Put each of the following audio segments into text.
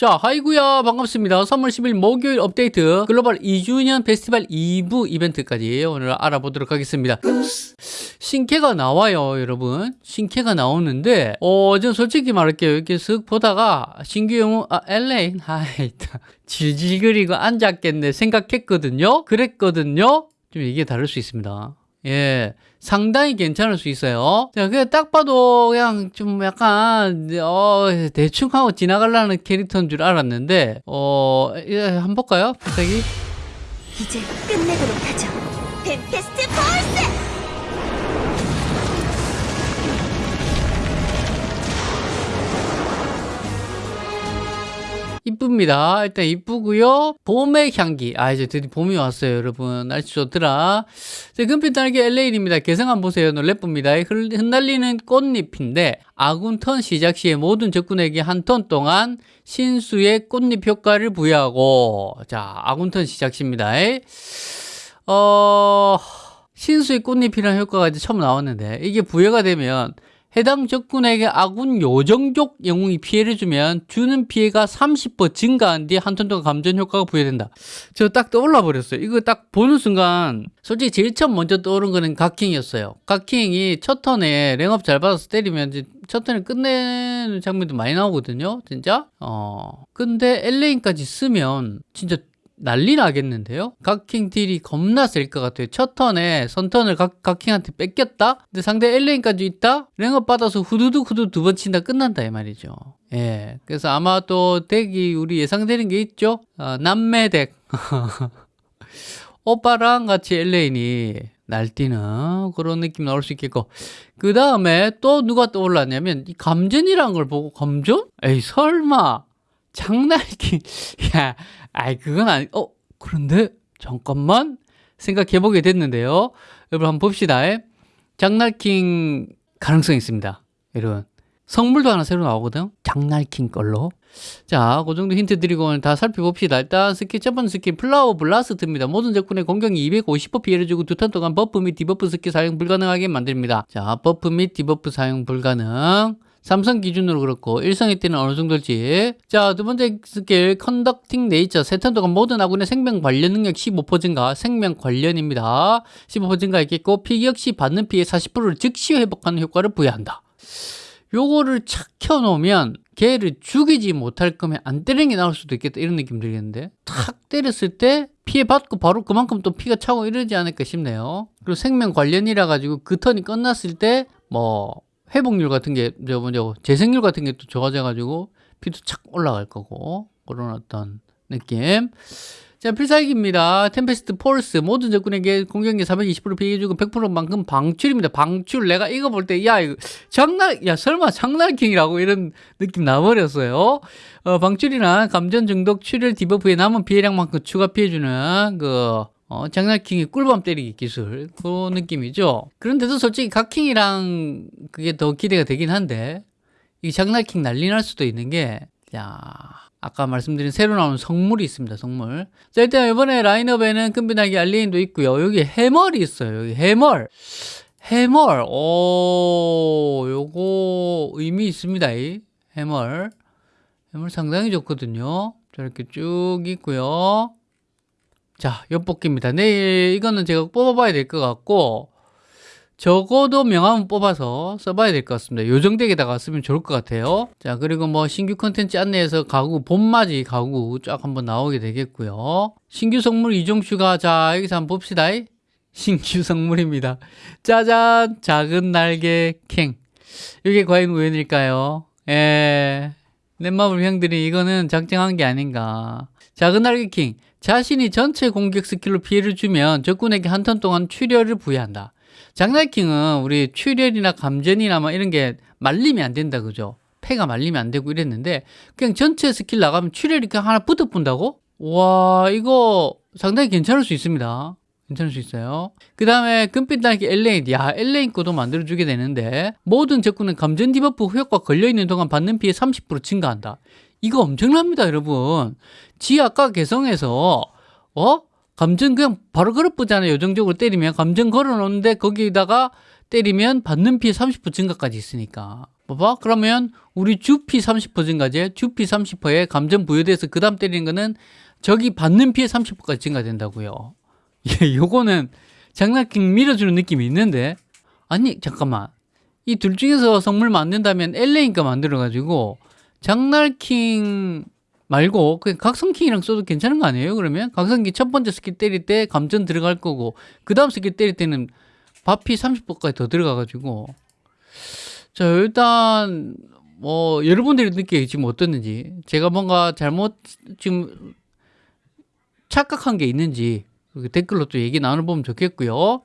자, 하이구야 반갑습니다. 3월 10일 목요일 업데이트 글로벌 2주년 페스티벌 2부 이벤트까지 오늘 알아보도록 하겠습니다. 신캐가 나와요, 여러분. 신캐가 나오는데, 어, 전 솔직히 말할게요. 이렇게 쓱 보다가 신규 영웅, 아, LA, 하이, 질질거리고 앉았겠네 생각했거든요. 그랬거든요. 좀 이게 다를 수 있습니다. 예. 상당히 괜찮을 수 있어요. 자, 그냥 딱 봐도 그냥 좀 약간, 어, 대충 하고 지나가려는 캐릭터인 줄 알았는데, 어, 예, 한번 볼까요? 갑자기? 이제 끝내도록 하죠. 펜페스트 폴스! 이쁩니다. 일단 이쁘고요. 봄의 향기. 아 이제 드디어 봄이 왔어요, 여러분. 날씨 좋더라. 자, 금빛 날개 LA입니다. 개성 한번 보세요. 놀래쁩니다. 흩날리는 꽃잎인데 아군 턴 시작 시에 모든 적군에게 한 턴 동안 신수의 꽃잎 효과를 부여하고 자, 아군 턴 시작 시입니다. 어... 신수의 꽃잎이라는 효과가 이제 처음 나왔는데 이게 부여가 되면 해당 적군에게 아군 요정족 영웅이 피해를 주면 주는 피해가 30% 증가한 뒤에 한턴 동안 감전 효과가 부여된다. 저 딱 떠올라 버렸어요. 이거 딱 보는 순간 솔직히 제일 처음 먼저 떠오른 거는 각킹이었어요. 각킹이 첫 턴에 랭업 잘 받아서 때리면 첫 턴에 끝내는 장면도 많이 나오거든요. 진짜. 어. 근데 엘레인까지 쓰면 진짜 난리 나겠는데요? 각킹 딜이 겁나 셀 것 같아요. 첫 턴에 선턴을 각, 각킹한테 뺏겼다? 근데 상대 엘레인까지 있다? 랭업 받아서 후두둑 후두 두번 친다 끝난다 이 말이죠. 예. 그래서 아마 또 덱이 우리 예상되는 게 있죠? 어, 남매 덱. 오빠랑 같이 엘레인이 날뛰는 그런 느낌 나올 수 있겠고 그 다음에 또 누가 떠올랐냐면 이 감전이라는 걸 보고 감전? 에이 설마 장날킹 야 아이 그건 아니 어 그런데 잠깐만 생각해 보게 됐는데요 여러분 한번 봅시다 장날킹 가능성이 있습니다 여러분 성물도 하나 새로 나오거든 장날킹 걸로 자, 그 정도 힌트 드리고 오늘 다 살펴봅시다. 일단 스킬 첫 번째 스킬 Flower Blast입니다. 모든 적군의 공격이 250% 피해를 주고 두 턴 동안 버프 및 디버프 스킬 사용 불가능하게 만듭니다. 자, 버프 및 디버프 사용 불가능. 삼성 기준으로 그렇고 일성일 때는 어느 정도일지. 자 두 번째 스킬 Conducting Nature 세턴 동안 모든 아군의 생명 관련 능력 15% 증가. 생명 관련입니다. 15% 증가 있겠고 피격 시 받는 피해 40%를 즉시 회복하는 효과를 부여한다. 요거를 착 켜놓으면 걔를 죽이지 못할 거면 안 때리는 게 나을 수도 있겠다. 이런 느낌 들겠는데. 탁 때렸을 때 피해 받고 바로 그만큼 또 피가 차고 이러지 않을까 싶네요. 그리고 생명 관련이라 가지고 그 턴이 끝났을 때뭐 회복률 같은 게 저번에 재생률 같은 게 또 좋아져 가지고 피도 착 올라갈 거고 그런 어떤 느낌. 자 필살기입니다. Tempest Falls 모든 적군에게 공격력 420% 피해주고 100%만큼 방출입니다. 방출. 내가 이거 볼 때 야 이거 장날 야 설마 장날킹이라고 이런 느낌 나버렸어요. 어, 방출이나 감전 중독 출혈 디버프에 남은 피해량만큼 추가 피해주는 그 어, 장날킹이 꿀밤 때리기 기술 그 느낌이죠. 그런데도 솔직히 각킹이랑 그게 더 기대가 되긴 한데 이 장난킹 난리 날 수도 있는 게 야, 아까 말씀드린 새로 나온 성물이 있습니다 성물. 자 일단 이번에 라인업에는 끈비나기 알리인도 있고요. 여기 해멀이 있어요 여기 해멀. 해멀. 오 요거 의미 있습니다 이 해멀. 해멀 상당히 좋거든요. 저렇게 쭉 있고요 자, 엿뽑기입니다. 내일 이거는 제가 뽑아봐야 될 것 같고 적어도 명함은 뽑아서 써봐야 될 것 같습니다. 요정덱에다가 쓰면 좋을 것 같아요. 자, 그리고 뭐 신규 컨텐츠 안내에서 가구, 봄맞이 가구 쫙 한번 나오게 되겠고요. 신규 성물 이종 추가 자, 여기서 한번 봅시다. 신규 성물입니다. 짜잔! 작은 날개 킹. 이게 과연 우연일까요? 예. 넷마블 형들이 이거는 작정한 게 아닌가. 작은 날개 킹. 자신이 전체 공격 스킬로 피해를 주면 적군에게 한 턴 동안 출혈을 부여한다. 장날킹은 우리 출혈이나 감전이나 뭐 이런 게 말리면 안 된다 그죠? 패가 말리면 안 되고 이랬는데 그냥 전체 스킬 나가면 출혈이 그냥 하나 붙어본다고? 와 이거 상당히 괜찮을 수 있습니다. 괜찮을 수 있어요. 그 다음에 금빛 날개 엘레인. 야, 엘레인 거도 만들어주게 되는데 모든 적군은 감전 디버프 효과 걸려있는 동안 받는 피해 30% 증가한다. 이거 엄청납니다, 여러분. 지 아까 개성에서 어? 감정 그냥 바로 걸어보잖아요. 요정적으로 때리면 감정 걸어놓는데 거기다가 때리면 받는 피해 30% 증가까지 있으니까 봐봐. 그러면 우리 주피 30% 증가제, 주피 30%에 감전 부여돼서 그 다음 때리는 거는 저기 받는 피해 30%까지 증가된다고요. 예, 요거는 장난킹 밀어주는 느낌이 있는데 아니 잠깐만 이 둘 중에서 성물 만든다면 LA니까 만들어가지고 장날킹 말고 각성킹이랑 써도 괜찮은 거 아니에요? 그러면 각성킹 첫 번째 스킬 때릴 때 감전 들어갈 거고 그 다음 스킬 때릴 때는 받피 30%까지 더 들어가가지고 자 일단 뭐 여러분들이 느끼기 지금 어떻는지 제가 뭔가 잘못 지금 착각한 게 있는지 그 댓글로 또 얘기 나눠보면 좋겠고요.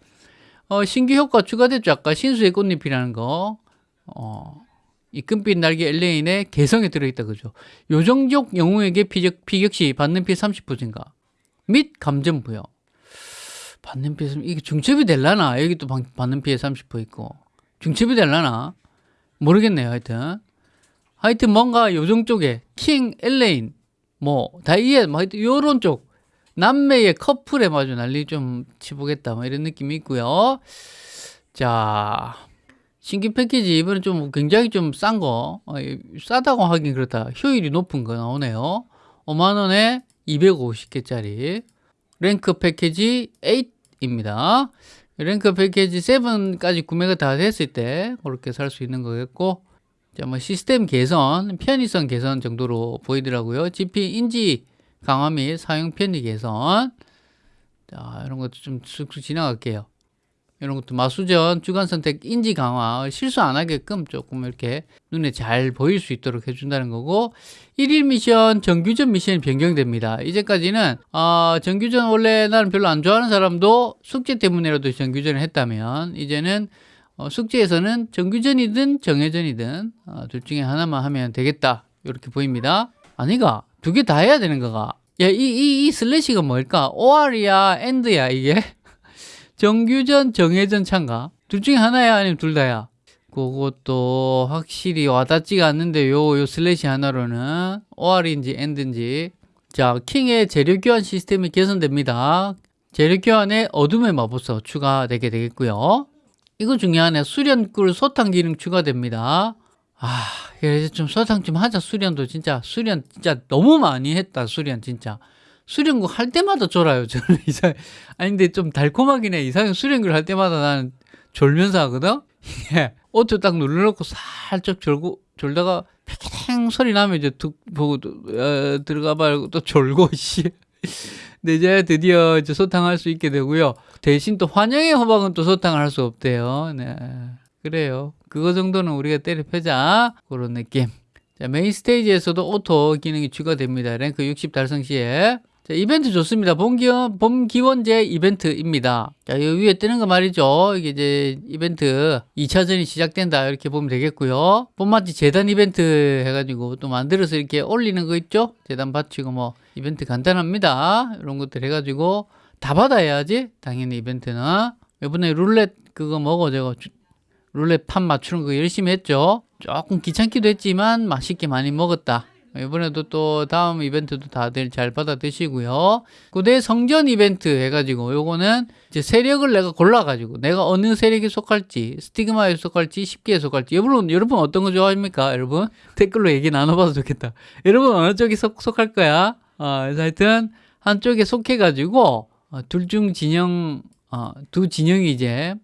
어, 신규 효과 추가됐죠. 아까 신수의 꽃잎이라는 거. 어, 이 금빛 날개 엘레인의 개성에 들어있다 그죠. 요정족 영웅에게 피격, 피격시 받는 피해 30% 증가 및 감전 부여. 받는 피해 이게 중첩이 될라나? 여기 또 방- 받는 피해 30% 있고 중첩이 될라나? 모르겠네요. 하여튼 하여튼 뭔가 요정 쪽에 킹 엘레인 뭐 다이앤 뭐 하여튼 요런 쪽 남매의 커플에 마주 난리 좀 치보겠다 뭐 이런 느낌이 있고요. 자 신규 패키지 이번에 좀 굉장히 좀 싼거 어, 이- 싸다고 하긴 그렇다 효율이 높은 거 나오네요 5만원에 250개짜리 랭크 패키지 8입니다 랭크 패키지 7까지 구매가 다 됐을 때 그렇게 살 수 있는 거겠고 자, 뭐 시스템 개선, 편의성 개선 정도로 보이더라고요. GP 인지 강화 및 사용 편의 개선. 자, 이런 것도 좀 쑥쑥 지나갈게요. 이런 것도 마수전, 주간 선택, 인지 강화, 실수 안 하게끔 조금 이렇게 눈에 잘 보일 수 있도록 해준다는 거고, 1일 미션, 정규전 미션이 변경됩니다. 이제까지는, 어, 정규전 원래 나는 별로 안 좋아하는 사람도 숙제 때문에라도 정규전을 했다면, 이제는 어, 숙제에서는 정규전이든 정예전이든 어, 둘 중에 하나만 하면 되겠다. 이렇게 보입니다. 아니가 두 개 다 해야 되는 거가. 야, 이, 이, 이 슬래시가 뭘까? OR이야, AND야, 이게? 정규전, 정예전 참가. 둘 중에 하나야, 아니면 둘 다야? 그것도 확실히 와닿지가 않는데, 요, 요 슬래시 하나로는 OR인지 AND인지. 자, 킹의 재료 교환 시스템이 개선됩니다. 재료 교환에 어둠의 마법사 추가되게 되겠고요. 이거 중요하네. 수련굴 소탕 기능 추가됩니다. 아, 그래서 좀 소탕 좀 하자. 수련도 진짜 수련 진짜 너무 많이 했다. 수련 진짜. 수련굴 할 때마다 졸아요. 저는 이상 아니 근데 좀 달콤하긴 해. 이상형 수련굴 할 때마다 나는 졸면서 하거든. 이게 오토 딱 눌러놓고 살짝 졸고 졸다가 팽팽 소리 나면 이제 툭 보고 또, 어, 들어가 말고 또 졸고 씨. 근데 이제 드디어 이제 소탕할 수 있게 되고요. 대신 또 환영의 호박은 또 소탕을 할 수 없대요. 네. 그래요. 그거 정도는 우리가 때려 패자. 그런 느낌. 자, 메인 스테이지에서도 오토 기능이 추가됩니다. 랭크 60 달성 시에. 자, 이벤트 좋습니다. 봄 기원, 봄 기원제 이벤트입니다. 자, 이 위에 뜨는 거 말이죠. 이게 이제 이벤트 2차전이 시작된다. 이렇게 보면 되겠고요. 봄맞이 제단 이벤트 해가지고 또 만들어서 이렇게 올리는 거 있죠? 제단 바치고 뭐 이벤트 간단합니다. 이런 것들 해가지고 다 받아야지. 당연히 이벤트는. 이번에 룰렛 그거 저거 주- 룰렛 판 맞추는 거 열심히 했죠. 조금 귀찮기도 했지만 맛있게 많이 먹었다. 이번에도 또 다음 이벤트도 다들 잘 받아 드시고요. 고대 성전 이벤트 해가지고 요거는 이제 세력을 내가 골라가지고 내가 어느 세력에 속할지 스티그마에 속할지 십계에 속할지 여러분 여러분 어떤 거 좋아합니까 여러분 댓글로 얘기 나눠봐도 좋겠다. 여러분 어느 쪽에 속, 속할 거야? 어, 하여튼 한쪽에 속해가지고 어, 둘중 진영 어, 두 진영이 이제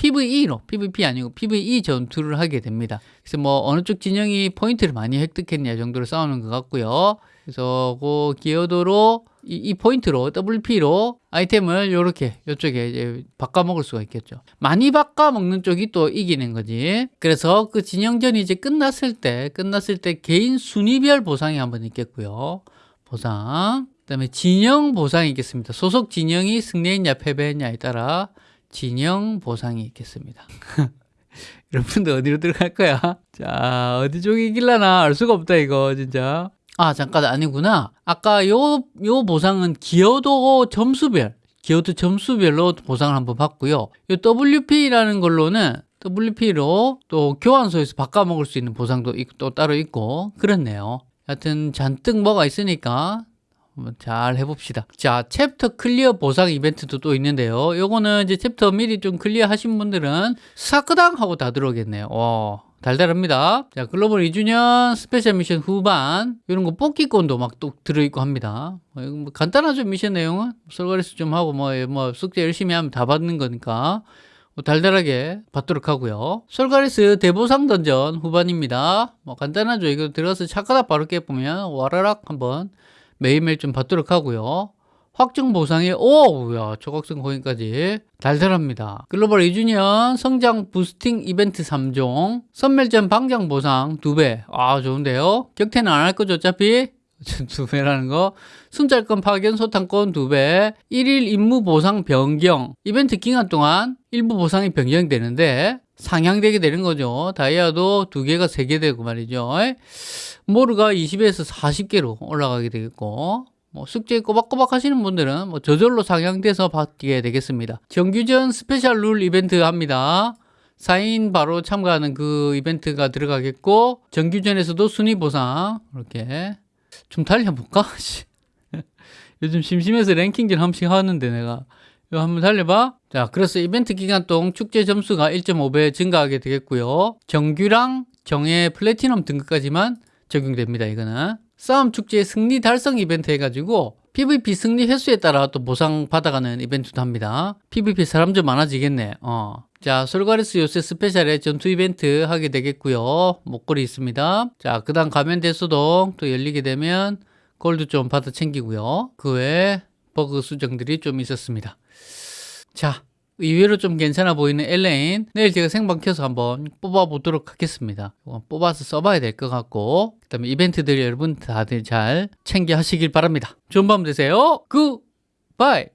PVE로 PVP 아니고 PVE 전투를 하게 됩니다. 그래서 뭐 어느 쪽 진영이 포인트를 많이 획득했냐 정도로 싸우는 것 같고요. 그래서 그 기여도로 이, 이 포인트로 WP로 아이템을 이렇게 이쪽에 이제 바꿔 먹을 수가 있겠죠. 많이 바꿔 먹는 쪽이 또 이기는 거지. 그래서 그 진영전이 이제 끝났을 때 끝났을 때 개인 순위별 보상이 한번 있겠고요. 보상. 그 다음에 진영 보상이 있겠습니다. 소속 진영이 승리했냐 패배했냐에 따라 진영 보상이 있겠습니다. 여러분들 어디로 들어갈 거야? 자, 어디 쪽이 이길라나 알 수가 없다, 이거, 진짜. 아, 잠깐, 아니구나. 아까 요, 요 보상은 기여도 점수별, 기여도 점수별로 보상을 한번 받고요. 요 WP라는 걸로는 WP로 또 교환소에서 바꿔 먹을 수 있는 보상도 있- 또 따로 있고, 그렇네요. 하여튼 잔뜩 뭐가 있으니까 한번 잘 해봅시다. 자, 챕터 클리어 보상 이벤트도 또 있는데요. 요거는 이제 챕터 미리 좀 클리어 하신 분들은 사크당 하고 다 들어오겠네요. 와, 달달합니다. 자, 글로벌 2주년 스페셜 미션 후반 이런 거 뽑기권도 막 또 들어있고 합니다. 어, 이거 뭐 간단하죠 미션 내용은 솔가레스 좀 하고 뭐, 뭐 숙제 열심히 하면 다 받는 거니까 뭐 달달하게 받도록 하고요. 솔가레스 대보상 던전 후반입니다. 뭐 간단하죠. 이거 들어가서 착하다 바로 깨보면 와라락 한번 매일매일 좀 받도록 하고요. 확정 보상에 오, 야, 초각성 거기까지 달달합니다. 글로벌 2주년 성장 부스팅 이벤트 3종, 선멸전 방장 보상 2배. 아, 좋은데요? 격퇴는 안 할 거죠, 어차피? 두 배라는 거. 순찰권 파견 소탕권 2배. 1일 임무 보상 변경. 이벤트 기간 동안 일부 보상이 변경되는데 상향되게 되는 거죠. 다이아도 2개가 3개 되고 말이죠. 모르가 20에서 40개로 올라가게 되겠고 뭐 숙제 꼬박꼬박 하시는 분들은 뭐 저절로 상향돼서 받게 되겠습니다. 정규전 스페셜 룰 이벤트 합니다. 4인 바로 참가하는 그 이벤트가 들어가겠고 정규전에서도 순위 보상 이렇게 좀 달려볼까? 요즘 심심해서 랭킹전 한 번씩 하는데 내가 이거 한번 달려봐. 자, 그래서 이벤트 기간 동안 축제 점수가 1.5배 증가하게 되겠고요. 정규랑 정예 플래티넘 등급까지만 적용됩니다. 이거는 싸움 축제 승리 달성 이벤트 해가지고 PVP 승리 횟수에 따라 또 보상 받아가는 이벤트도 합니다. PVP 사람 좀 많아지겠네. 어. 자, 솔가리스 요새 스페셜에 전투 이벤트 하게 되겠고요. 목걸이 있습니다. 자, 그 다음 가면 대수동 또 열리게 되면 골드 좀 받아 챙기고요. 그 외에 버그 수정들이 좀 있었습니다. 자, 의외로 좀 괜찮아 보이는 엘레인 내일 제가 생방 켜서 한번 뽑아보도록 하겠습니다. 뽑아서 써봐야 될 것 같고 그 다음에 이벤트들 여러분 다들 잘 챙겨 하시길 바랍니다. 좋은 밤 되세요. 굿바이